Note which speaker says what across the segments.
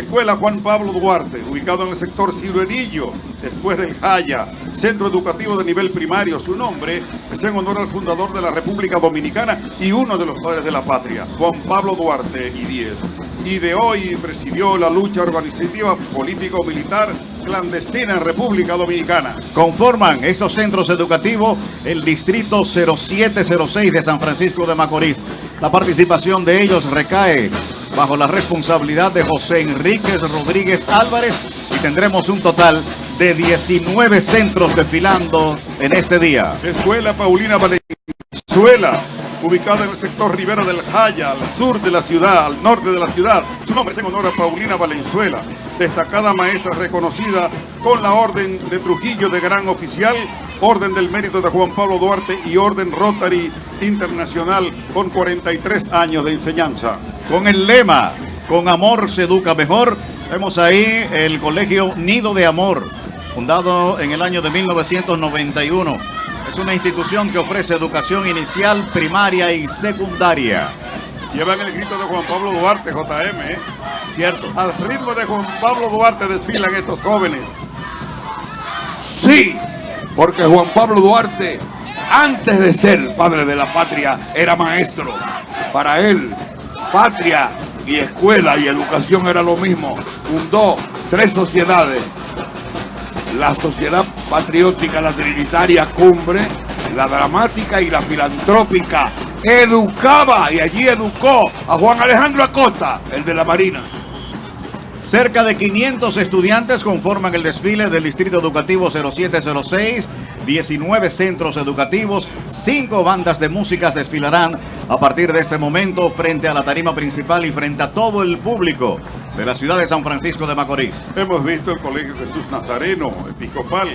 Speaker 1: Escuela Juan Pablo Duarte, ubicado en el sector Ciruelillo, después del Jaya, Centro Educativo de Nivel Primario. Su nombre es en honor al fundador de la República Dominicana y uno de los padres de la patria, Juan Pablo Duarte y Díez. Y de hoy presidió la lucha organizativa político-militar clandestina en República Dominicana.
Speaker 2: Conforman estos centros educativos el Distrito 0706 de San Francisco de Macorís. La participación de ellos recae bajo la responsabilidad de José Enríquez Rodríguez Álvarez y tendremos un total de 19 centros desfilando en este día.
Speaker 1: Escuela Paulina Valenzuela, ubicada en el sector Rivera del Jaya, al sur de la ciudad, al norte de la ciudad. Su nombre es en honor a Paulina Valenzuela, destacada maestra reconocida con la Orden de Trujillo de Gran Oficial, Orden del Mérito de Juan Pablo Duarte y Orden Rotary Internacional con 43 años de enseñanza.
Speaker 2: Con el lema, con amor se educa mejor, vemos ahí el colegio Nido de Amor, fundado en el año de 1991. Es una institución que ofrece educación inicial, primaria y secundaria.
Speaker 1: Llevan el grito de Juan Pablo Duarte, JM, ¿eh?
Speaker 2: Cierto.
Speaker 1: Al ritmo de Juan Pablo Duarte desfilan estos jóvenes.
Speaker 3: Sí, porque Juan Pablo Duarte, antes de ser padre de la patria, era maestro. Para él, patria y escuela y educación era lo mismo. Fundó tres sociedades. La Sociedad Patriótica, la Trinitaria Cumbre, la Dramática y la Filantrópica. Educaba y allí educó a Juan Alejandro Acosta, el de la Marina.
Speaker 2: Cerca de 500 estudiantes conforman el desfile del Distrito Educativo 0706, 19 centros educativos, 5 bandas de músicas desfilarán a partir de este momento frente a la tarima principal y frente a todo el público de la ciudad de San Francisco de Macorís.
Speaker 1: Hemos visto el Colegio Jesús Nazareno, episcopal,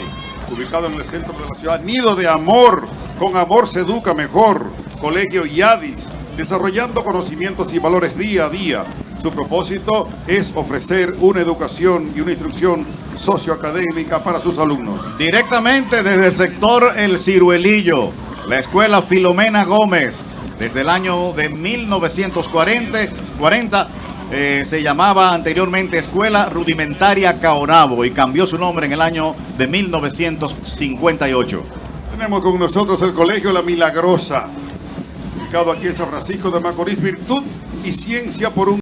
Speaker 1: ubicado en el centro de la ciudad, nido de amor, con amor se educa mejor, Colegio Yadis, desarrollando conocimientos y valores día a día. Su propósito es ofrecer una educación y una instrucción socioacadémica para sus alumnos.
Speaker 2: Directamente desde el sector El Ciruelillo, la escuela Filomena Gómez, desde el año de 1940 40, eh, se llamaba anteriormente Escuela Rudimentaria Caonabo y cambió su nombre en el año de 1958.
Speaker 1: Tenemos con nosotros el Colegio La Milagrosa, aquí en San Francisco de Macorís, Virtud y Ciencia por un